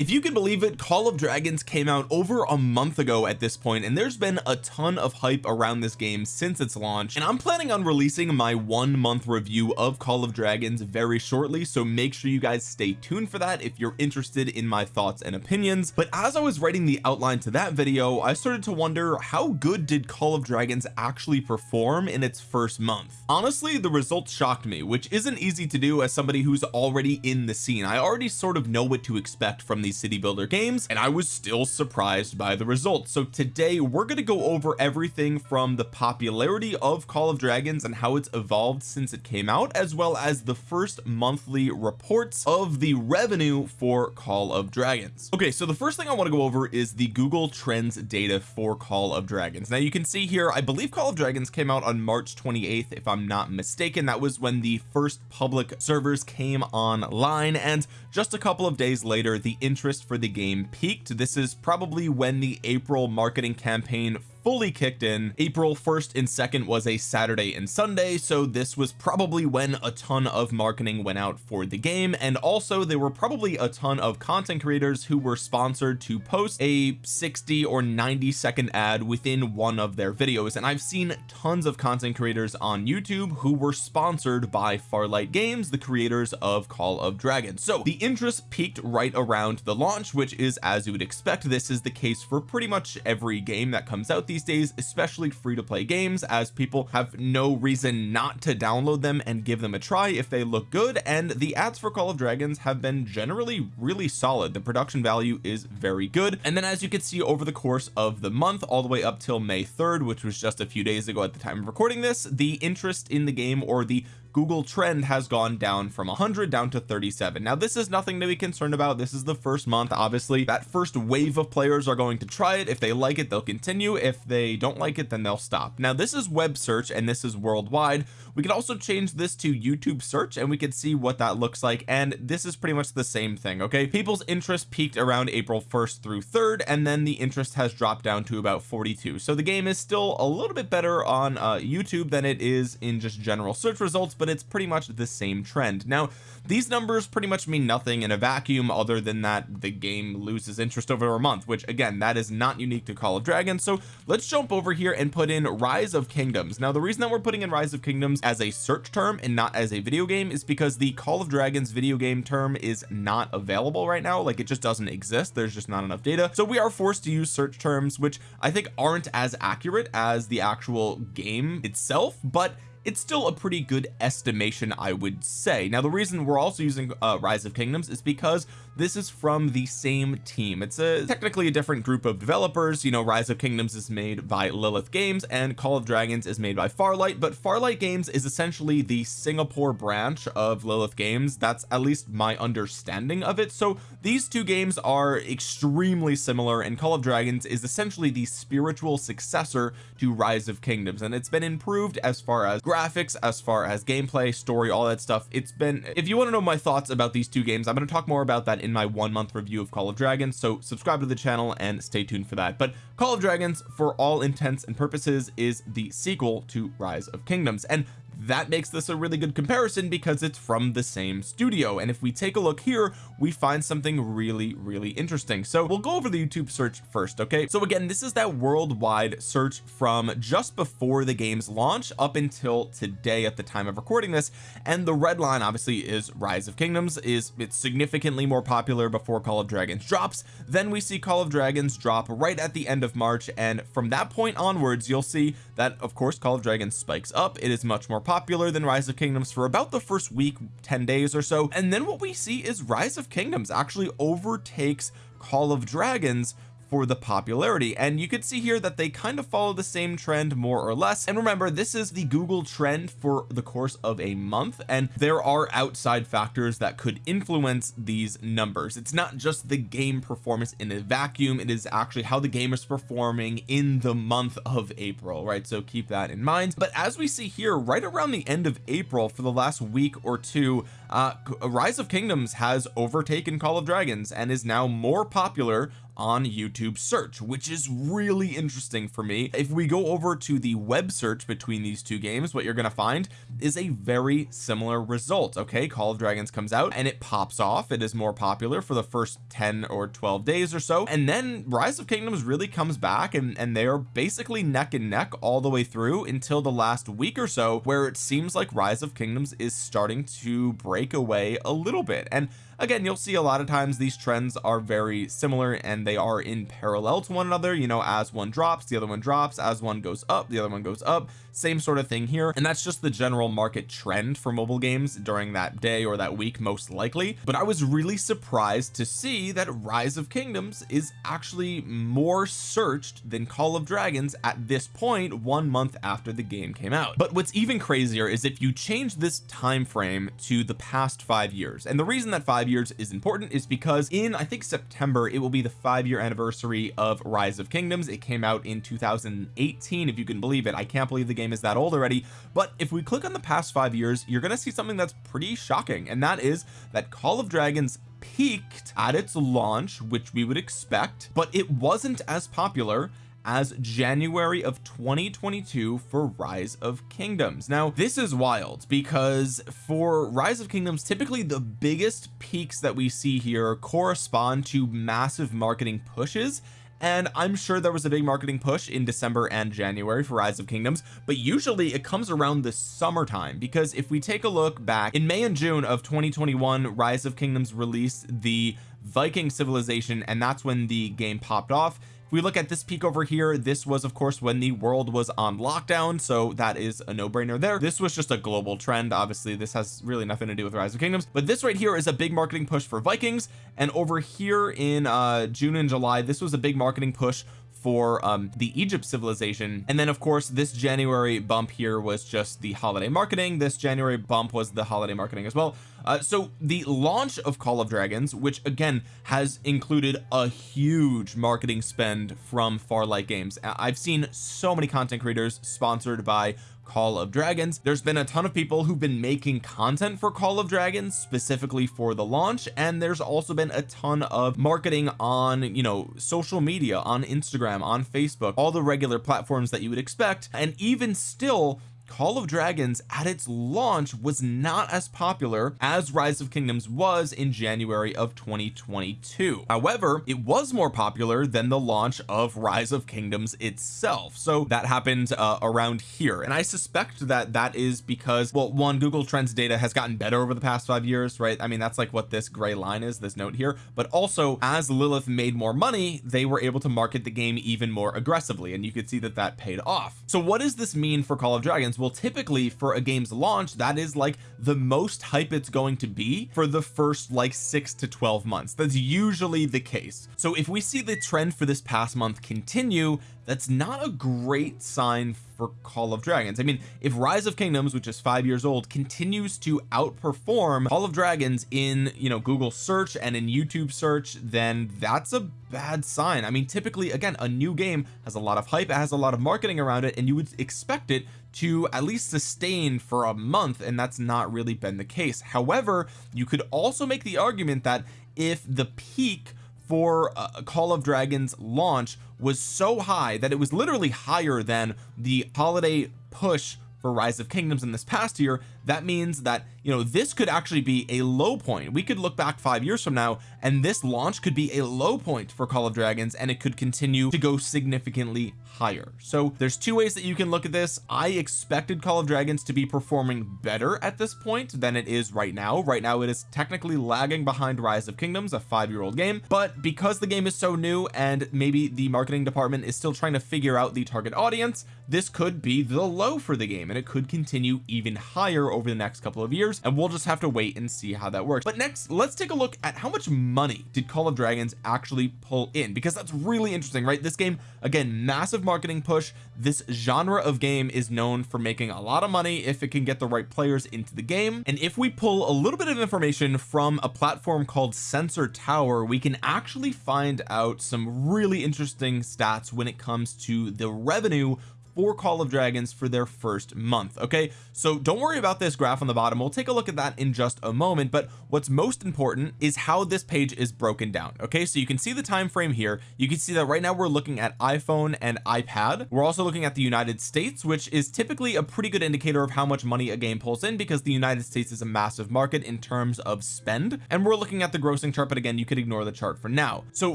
if you can believe it Call of Dragons came out over a month ago at this point and there's been a ton of hype around this game since its launch. And I'm planning on releasing my one month review of Call of Dragons very shortly so make sure you guys stay tuned for that if you're interested in my thoughts and opinions. But as I was writing the outline to that video I started to wonder how good did Call of Dragons actually perform in its first month? Honestly the results shocked me which isn't easy to do as somebody who's already in the scene. I already sort of know what to expect from these city builder games and I was still surprised by the results. So today we're going to go over everything from the popularity of Call of Dragons and how it's evolved since it came out as well as the first monthly reports of the revenue for Call of Dragons. Okay so the first thing I want to go over is the Google Trends data for Call of Dragons. Now you can see here I believe Call of Dragons came out on March 28th if I'm not mistaken. That was when the first public servers came online and just a couple of days later the interest for the game peaked. This is probably when the April marketing campaign fully kicked in. April 1st and 2nd was a Saturday and Sunday so this was probably when a ton of marketing went out for the game and also there were probably a ton of content creators who were sponsored to post a 60 or 90 second ad within one of their videos and I've seen tons of content creators on YouTube who were sponsored by Farlight Games the creators of Call of Dragons so the interest peaked right around the launch which is as you would expect. This is the case for pretty much every game that comes out these days especially free to play games as people have no reason not to download them and give them a try if they look good and the ads for Call of Dragons have been generally really solid. The production value is very good. And then as you can see over the course of the month all the way up till May 3rd which was just a few days ago at the time of recording this the interest in the game or the Google trend has gone down from 100 down to 37 now this is nothing to be concerned about. This is the first month obviously that first wave of players are going to try it. If they like it they'll continue. If they don't like it then they'll stop. Now this is web search and this is worldwide we could also change this to YouTube search and we could see what that looks like and this is pretty much the same thing okay? People's interest peaked around April 1st through 3rd and then the interest has dropped down to about 42 so the game is still a little bit better on uh, YouTube than it is in just general search results but it's pretty much the same trend. Now these numbers pretty much mean nothing in a vacuum other than that the game loses interest over a month which again that is not unique to Call of Dragons. So let's jump over here and put in Rise of Kingdoms. Now the reason that we're putting in Rise of Kingdoms as a search term and not as a video game is because the Call of Dragons video game term is not available right now. Like it just doesn't exist. There's just not enough data. So we are forced to use search terms which I think aren't as accurate as the actual game itself but it's still a pretty good estimation I would say. Now the reason we're also using uh, rise of kingdoms is because this is from the same team. It's a technically a different group of developers. You know rise of kingdoms is made by lilith games and call of dragons is made by farlight but farlight games is essentially the singapore branch of lilith games. That's at least my understanding of it. So these two games are extremely similar and call of dragons is essentially the spiritual successor to rise of kingdoms and it's been improved as far as graphics as far as gameplay story all that stuff. It's been if you want to know my thoughts about these two games I'm going to talk more about that in my one month review of Call of Dragons so subscribe to the channel and stay tuned for that. But Call of Dragons for all intents and purposes is the sequel to Rise of Kingdoms and that makes this a really good comparison because it's from the same studio. And if we take a look here we find something really really interesting. So we'll go over the YouTube search first okay? So again this is that worldwide search from just before the game's launch up until today at the time of recording this. And the red line obviously is rise of kingdoms is it's significantly more popular before call of dragons drops. Then we see call of dragons drop right at the end of March. And from that point onwards you'll see that of course call of dragons spikes up. It is much more popular than rise of kingdoms for about the first week 10 days or so. And then what we see is rise of kingdoms actually overtakes call of dragons for the popularity. And you could see here that they kind of follow the same trend more or less. And remember this is the Google trend for the course of a month and there are outside factors that could influence these numbers. It's not just the game performance in a vacuum it is actually how the game is performing in the month of April right? So keep that in mind. But as we see here right around the end of April for the last week or two uh rise of kingdoms has overtaken call of dragons and is now more popular on YouTube search which is really interesting for me. If we go over to the web search between these two games what you're going to find is a very similar result okay? Call of Dragons comes out and it pops off. It is more popular for the first 10 or 12 days or so. And then Rise of Kingdoms really comes back and and they are basically neck and neck all the way through until the last week or so where it seems like Rise of Kingdoms is starting to break away a little bit. And again you'll see a lot of times these trends are very similar and they are in parallel to one another you know as one drops the other one drops as one goes up the other one goes up same sort of thing here and that's just the general market trend for mobile games during that day or that week most likely. But I was really surprised to see that rise of kingdoms is actually more searched than Call of Dragons at this point one month after the game came out. But what's even crazier is if you change this time frame to the past five years. And the reason that five years is important is because in I think September it will be the five year anniversary of rise of kingdoms. It came out in 2018 if you can believe it. I can't believe the game is that old already but if we click on the past five years you're going to see something that's pretty shocking and that is that Call of Dragons peaked at its launch which we would expect but it wasn't as popular as January of 2022 for Rise of Kingdoms. Now this is wild because for Rise of Kingdoms typically the biggest peaks that we see here correspond to massive marketing pushes and I'm sure there was a big marketing push in December and January for Rise of Kingdoms but usually it comes around the summertime because if we take a look back in May and June of 2021 Rise of Kingdoms released the Viking civilization and that's when the game popped off we look at this peak over here this was of course when the world was on lockdown so that is a no-brainer there. This was just a global trend. Obviously this has really nothing to do with rise of kingdoms but this right here is a big marketing push for Vikings and over here in uh June and July this was a big marketing push for um the Egypt civilization. And then of course this January bump here was just the holiday marketing. This January bump was the holiday marketing as well. Uh, so the launch of Call of Dragons which again has included a huge marketing spend from Farlight Games. I've seen so many content creators sponsored by Call of Dragons. There's been a ton of people who've been making content for Call of Dragons specifically for the launch and there's also been a ton of marketing on you know social media on Instagram on Facebook all the regular platforms that you would expect and even still Call of Dragons at its launch was not as popular as Rise of Kingdoms was in January of 2022 however it was more popular than the launch of Rise of Kingdoms itself. So that happened uh, around here. And I suspect that that is because well one Google Trends data has gotten better over the past five years right? I mean that's like what this gray line is this note here. But also as Lilith made more money they were able to market the game even more aggressively and you could see that that paid off. So what does this mean for Call of Dragons well typically for a game's launch that is like the most hype it's going to be for the first like six to 12 months. That's usually the case. So if we see the trend for this past month continue that's not a great sign for Call of Dragons. I mean if Rise of Kingdoms which is five years old continues to outperform Call of Dragons in you know Google search and in YouTube search then that's a bad sign. I mean typically again a new game has a lot of hype it has a lot of marketing around it and you would expect it to at least sustain for a month and that's not really been the case. However you could also make the argument that if the peak for uh, Call of Dragons launch was so high that it was literally higher than the holiday push for rise of kingdoms in this past year that means that you know this could actually be a low point. We could look back five years from now and this launch could be a low point for Call of Dragons and it could continue to go significantly higher. So there's two ways that you can look at this. I expected Call of Dragons to be performing better at this point than it is right now. Right now it is technically lagging behind Rise of Kingdoms a five-year-old game. But because the game is so new and maybe the marketing department is still trying to figure out the target audience this could be the low for the game and it could continue even higher over the next couple of years and we'll just have to wait and see how that works. But next let's take a look at how much money did Call of Dragons actually pull in because that's really interesting right? This game again massive marketing push. This genre of game is known for making a lot of money if it can get the right players into the game. And if we pull a little bit of information from a platform called Sensor Tower we can actually find out some really interesting stats when it comes to the revenue for Call of Dragons for their first month okay? So don't worry about this graph on the bottom. We'll take a look at that in just a moment. But what's most important is how this page is broken down okay? So you can see the time frame here. You can see that right now we're looking at iPhone and iPad. We're also looking at the United States which is typically a pretty good indicator of how much money a game pulls in because the United States is a massive market in terms of spend. And we're looking at the grossing chart but again you could ignore the chart for now. So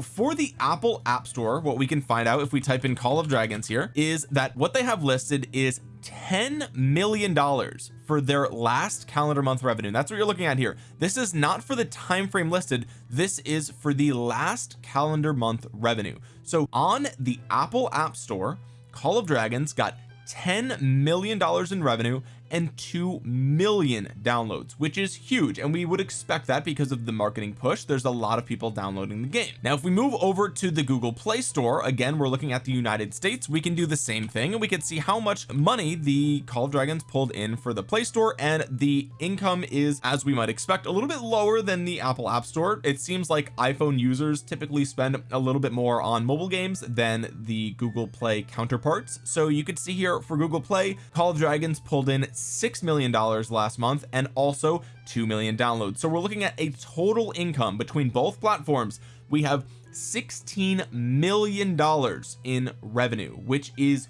for the Apple App Store what we can find out if we type in Call of Dragons here is that what they have listed is 10 million dollars for their last calendar month revenue. That's what you're looking at here. This is not for the time frame listed. This is for the last calendar month revenue. So on the Apple App Store Call of Dragons got 10 million dollars in revenue and 2 million downloads which is huge and we would expect that because of the marketing push there's a lot of people downloading the game. Now if we move over to the Google Play Store again we're looking at the United States we can do the same thing and we can see how much money the Call of Dragons pulled in for the Play Store and the income is as we might expect a little bit lower than the Apple App Store. It seems like iPhone users typically spend a little bit more on mobile games than the Google Play counterparts. So you could see here for Google Play Call of Dragons pulled in six million dollars last month and also 2 million downloads. So we're looking at a total income between both platforms. We have 16 million dollars in revenue which is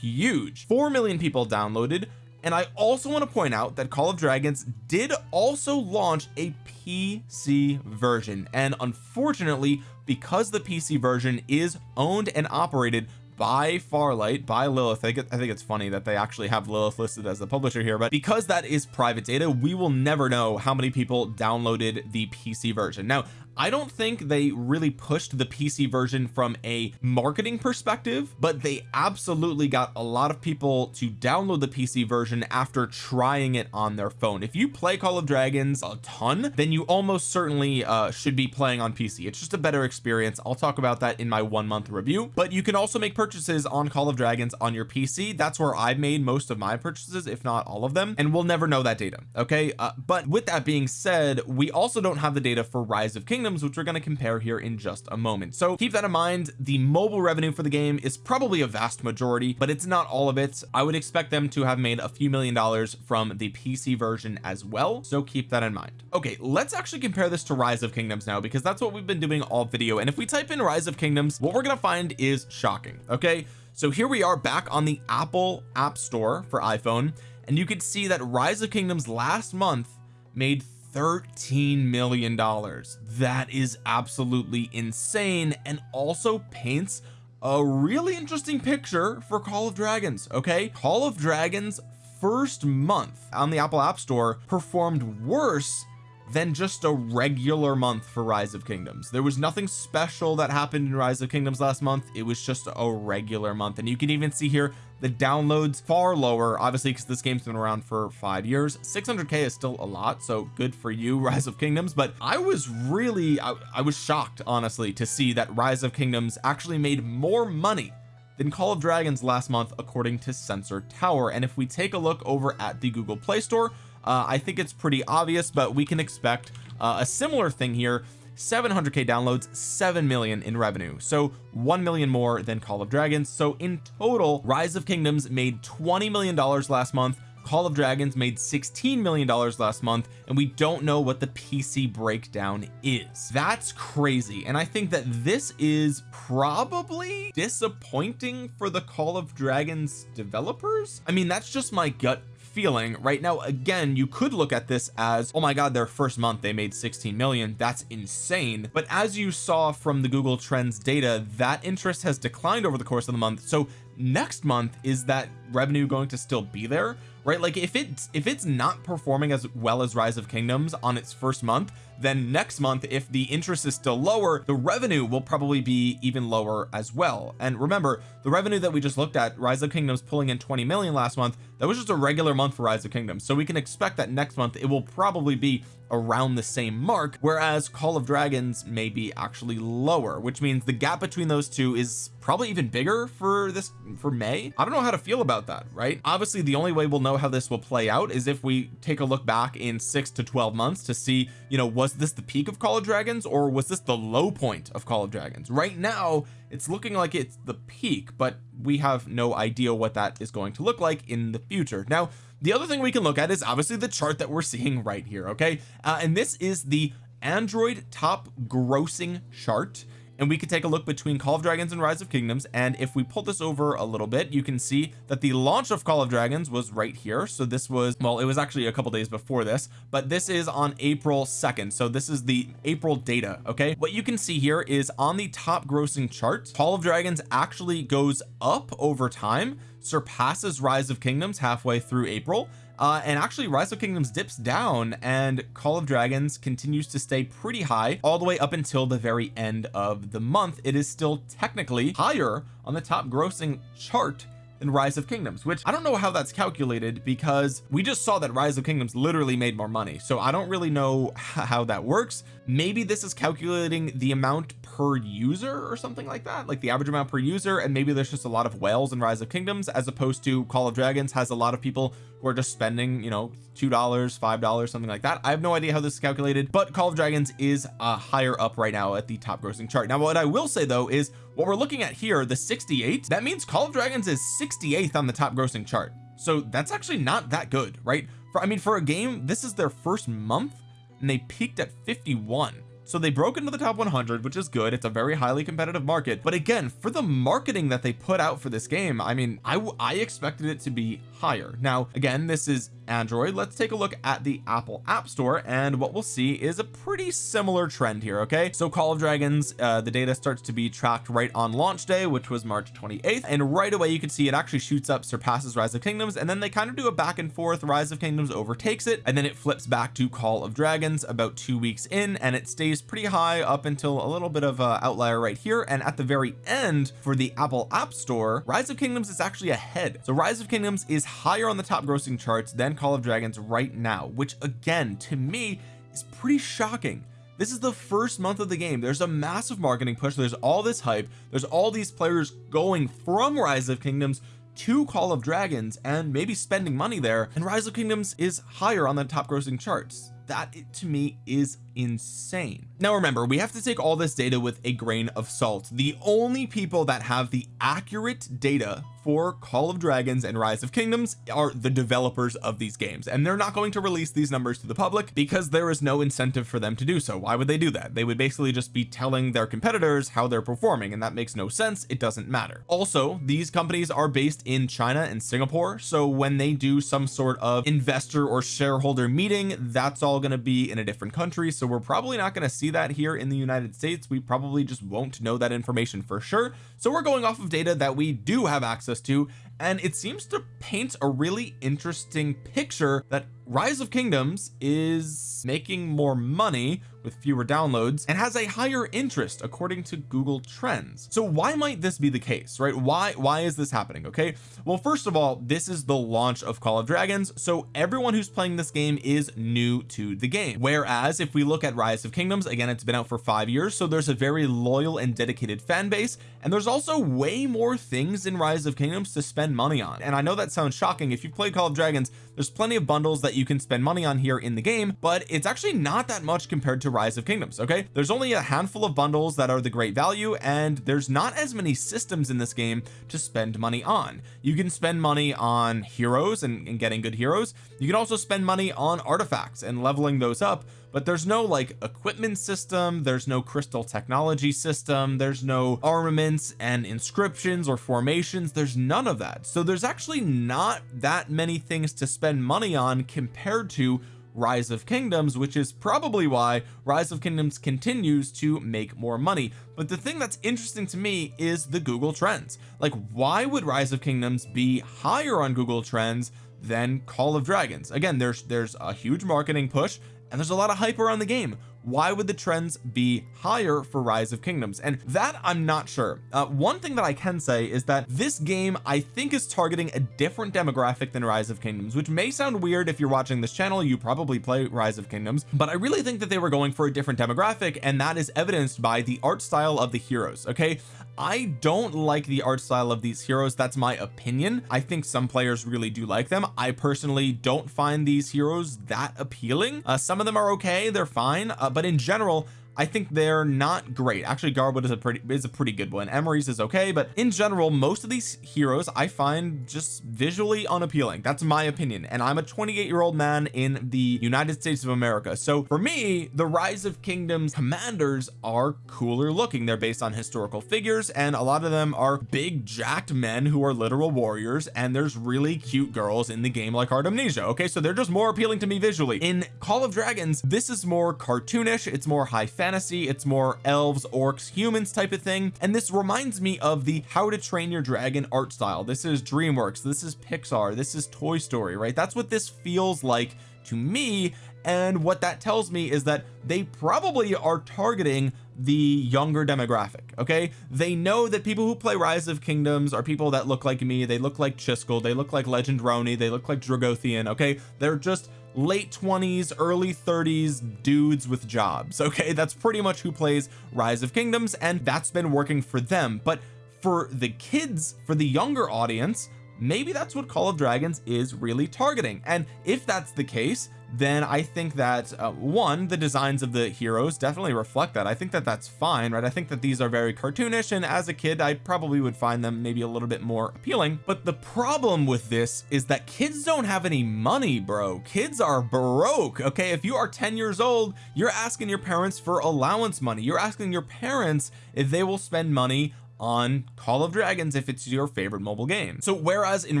huge. 4 million people downloaded. And I also want to point out that Call of Dragons did also launch a PC version. And unfortunately because the PC version is owned and operated by Farlight by Lilith. I think, I think it's funny that they actually have Lilith listed as the publisher here but because that is private data we will never know how many people downloaded the PC version. Now I don't think they really pushed the PC version from a marketing perspective but they absolutely got a lot of people to download the PC version after trying it on their phone. If you play Call of Dragons a ton then you almost certainly uh, should be playing on PC it's just a better experience. I'll talk about that in my one month review. But you can also make purchases on Call of Dragons on your PC that's where I've made most of my purchases if not all of them and we'll never know that data okay? Uh, but with that being said we also don't have the data for Rise of Kingdoms which we're going to compare here in just a moment. So keep that in mind the mobile revenue for the game is probably a vast majority but it's not all of it. I would expect them to have made a few million dollars from the PC version as well so keep that in mind. Okay let's actually compare this to rise of kingdoms now because that's what we've been doing all video and if we type in rise of kingdoms what we're going to find is shocking okay? So here we are back on the Apple App Store for iPhone and you can see that rise of kingdoms last month made 13 million dollars. That is absolutely insane and also paints a really interesting picture for Call of Dragons okay? Call of Dragons first month on the Apple App Store performed worse than just a regular month for rise of kingdoms. There was nothing special that happened in rise of kingdoms last month. It was just a regular month. And you can even see here the downloads far lower obviously because this game's been around for five years. 600k is still a lot so good for you rise of kingdoms. But I was really I, I was shocked honestly to see that rise of kingdoms actually made more money than Call of Dragons last month according to Sensor Tower. And if we take a look over at the Google Play Store uh, I think it's pretty obvious but we can expect uh, a similar thing here. 700k downloads 7 million in revenue. So 1 million more than Call of Dragons. So in total Rise of Kingdoms made 20 million dollars last month. Call of Dragons made 16 million dollars last month and we don't know what the PC breakdown is. That's crazy and I think that this is probably disappointing for the Call of Dragons developers. I mean that's just my gut feeling. Right now again you could look at this as oh my god their first month they made 16 million. That's insane. But as you saw from the Google Trends data that interest has declined over the course of the month. So next month is that revenue going to still be there right? Like if it's if it's not performing as well as rise of kingdoms on its first month then next month if the interest is still lower the revenue will probably be even lower as well. And remember the revenue that we just looked at rise of kingdoms pulling in 20 million last month that was just a regular month for rise of kingdoms. So we can expect that next month it will probably be around the same mark whereas Call of Dragons may be actually lower which means the gap between those two is probably even bigger for this for May. I don't know how to feel about that right? Obviously the only way we'll know how this will play out is if we take a look back in six to 12 months to see you know was this the peak of Call of Dragons or was this the low point of Call of Dragons? Right now it's looking like it's the peak but we have no idea what that is going to look like in the future. Now the other thing we can look at is obviously the chart that we're seeing right here okay? Uh, and this is the Android top grossing chart and we could take a look between Call of Dragons and Rise of Kingdoms. And if we pull this over a little bit you can see that the launch of Call of Dragons was right here. So this was well it was actually a couple days before this but this is on April 2nd so this is the April data okay? What you can see here is on the top grossing chart Call of Dragons actually goes up over time surpasses Rise of Kingdoms halfway through April uh, and actually rise of kingdoms dips down and call of dragons continues to stay pretty high all the way up until the very end of the month. It is still technically higher on the top grossing chart than rise of kingdoms which I don't know how that's calculated because we just saw that rise of kingdoms literally made more money. So I don't really know how that works. Maybe this is calculating the amount per user or something like that like the average amount per user and maybe there's just a lot of whales in rise of kingdoms as opposed to call of dragons has a lot of people who are just spending you know two dollars five dollars something like that. I have no idea how this is calculated but Call of Dragons is uh, higher up right now at the top grossing chart. Now what I will say though is what we're looking at here the 68 that means Call of Dragons is 68th on the top grossing chart. So that's actually not that good right? For I mean for a game this is their first month and they peaked at 51 so they broke into the top 100 which is good. It's a very highly competitive market. But again for the marketing that they put out for this game I mean I I expected it to be higher. Now again this is Android let's take a look at the Apple App Store and what we'll see is a pretty similar trend here okay? So Call of Dragons uh, the data starts to be tracked right on launch day which was March 28th and right away you can see it actually shoots up surpasses Rise of Kingdoms and then they kind of do a back and forth. Rise of Kingdoms overtakes it and then it flips back to Call of Dragons about two weeks in and it stays pretty high up until a little bit of a outlier right here and at the very end for the Apple App Store Rise of Kingdoms is actually ahead. So Rise of Kingdoms is higher on the top grossing charts than Call of Dragons right now which again to me is pretty shocking. This is the first month of the game. There's a massive marketing push. There's all this hype. There's all these players going from rise of kingdoms to call of dragons and maybe spending money there. And rise of kingdoms is higher on the top grossing charts. That to me is insane now remember we have to take all this data with a grain of salt. The only people that have the accurate data for Call of Dragons and Rise of Kingdoms are the developers of these games. And they're not going to release these numbers to the public because there is no incentive for them to do so. Why would they do that? They would basically just be telling their competitors how they're performing and that makes no sense. It doesn't matter. Also these companies are based in China and Singapore so when they do some sort of investor or shareholder meeting that's all going to be in a different country so we're probably not going to see that here in the United States we probably just won't know that information for sure. So we're going off of data that we do have access access to and it seems to paint a really interesting picture that rise of kingdoms is making more money with fewer downloads and has a higher interest according to Google Trends. So why might this be the case right? Why why is this happening okay? Well first of all this is the launch of Call of Dragons so everyone who's playing this game is new to the game. Whereas if we look at Rise of Kingdoms again it's been out for five years so there's a very loyal and dedicated fan base and there's also way more things in Rise of Kingdoms to spend money on. And I know that sounds shocking. If you play Call of Dragons there's plenty of bundles that you can spend money on here in the game but it's actually not that much compared to rise of kingdoms okay? There's only a handful of bundles that are the great value and there's not as many systems in this game to spend money on. You can spend money on heroes and, and getting good heroes. You can also spend money on artifacts and leveling those up but there's no like equipment system there's no crystal technology system there's no armaments and inscriptions or formations there's none of that. So there's actually not that many things to spend money on compared to rise of kingdoms which is probably why rise of kingdoms continues to make more money. But the thing that's interesting to me is the Google trends. Like why would rise of kingdoms be higher on Google trends than Call of Dragons? Again there's there's a huge marketing push and there's a lot of hype around the game. Why would the trends be higher for rise of kingdoms? And that I'm not sure. Uh, one thing that I can say is that this game I think is targeting a different demographic than rise of kingdoms which may sound weird if you're watching this channel. You probably play rise of kingdoms. But I really think that they were going for a different demographic and that is evidenced by the art style of the heroes okay I don't like the art style of these heroes that's my opinion. I think some players really do like them. I personally don't find these heroes that appealing. Uh, some of them are okay they're fine uh, but in general I think they're not great. Actually Garwood is a pretty is a pretty good one. Emrys is okay but in general most of these heroes I find just visually unappealing. That's my opinion. And I'm a 28 year old man in the United States of America. So for me the rise of kingdoms commanders are cooler looking. They're based on historical figures and a lot of them are big jacked men who are literal warriors and there's really cute girls in the game like Artemisia okay? So they're just more appealing to me visually. In Call of Dragons this is more cartoonish. It's more high fantasy fantasy it's more elves orcs humans type of thing. And this reminds me of the how to train your dragon art style. This is DreamWorks. This is Pixar. This is Toy Story right? That's what this feels like to me. And what that tells me is that they probably are targeting the younger demographic okay? They know that people who play rise of kingdoms are people that look like me. They look like Chiskel. They look like legend Roni. They look like Dragothian okay? They're just late 20s early 30s dudes with jobs okay? That's pretty much who plays rise of kingdoms and that's been working for them. But for the kids for the younger audience maybe that's what Call of Dragons is really targeting. And if that's the case then I think that uh, one the designs of the heroes definitely reflect that. I think that that's fine right? I think that these are very cartoonish and as a kid I probably would find them maybe a little bit more appealing. But the problem with this is that kids don't have any money bro. Kids are broke okay? If you are 10 years old you're asking your parents for allowance money. You're asking your parents if they will spend money on Call of Dragons if it's your favorite mobile game. So whereas in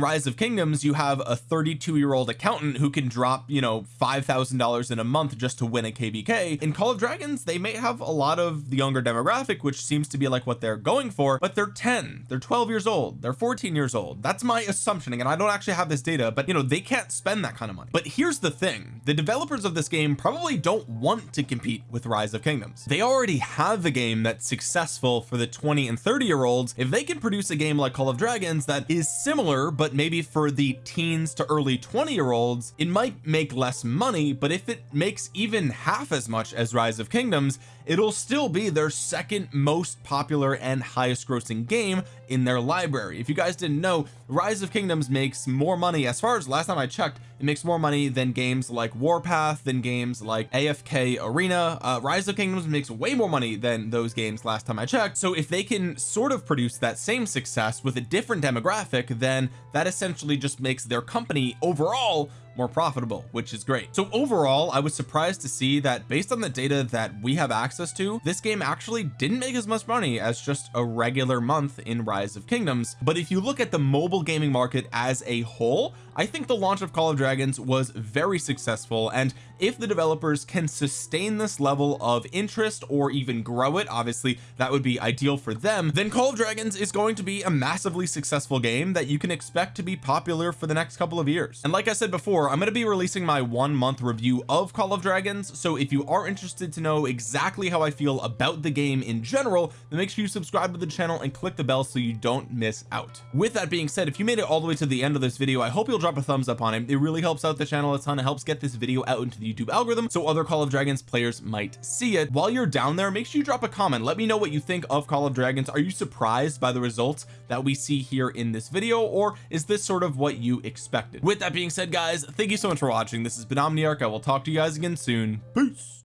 Rise of Kingdoms you have a 32 year old accountant who can drop you know five thousand dollars in a month just to win a KBK in Call of Dragons they may have a lot of the younger demographic which seems to be like what they're going for but they're 10 they're 12 years old they're 14 years old. That's my assumption and I don't actually have this data but you know they can't spend that kind of money. But here's the thing. The developers of this game probably don't want to compete with Rise of Kingdoms. They already have a game that's successful for the 20 and 30 year olds if they can produce a game like Call of Dragons that is similar but maybe for the teens to early 20 year olds it might make less money but if it makes even half as much as Rise of Kingdoms it'll still be their second most popular and highest grossing game in their library. If you guys didn't know Rise of Kingdoms makes more money as far as last time I checked it makes more money than games like Warpath than games like AFK Arena. Uh, Rise of Kingdoms makes way more money than those games last time I checked. So if they can sort of produce that same success with a different demographic then that essentially just makes their company overall more profitable which is great. So overall I was surprised to see that based on the data that we have access to this game actually didn't make as much money as just a regular month in rise of kingdoms. But if you look at the mobile gaming market as a whole I think the launch of Call of Dragons was very successful and if the developers can sustain this level of interest or even grow it obviously that would be ideal for them then Call of Dragons is going to be a massively successful game that you can expect to be popular for the next couple of years. And like I said before I'm going to be releasing my one month review of Call of Dragons so if you are interested to know exactly how I feel about the game in general then make sure you subscribe to the channel and click the bell so you don't miss out. With that being said if you made it all the way to the end of this video I hope you'll drop a thumbs up on it it really helps out the channel a ton. It helps get this video out into the YouTube algorithm so other Call of Dragons players might see it. While you're down there make sure you drop a comment. Let me know what you think of Call of Dragons. Are you surprised by the results that we see here in this video or is this sort of what you expected? With that being said guys thank you so much for watching. This has been Omniarch. I will talk to you guys again soon. Peace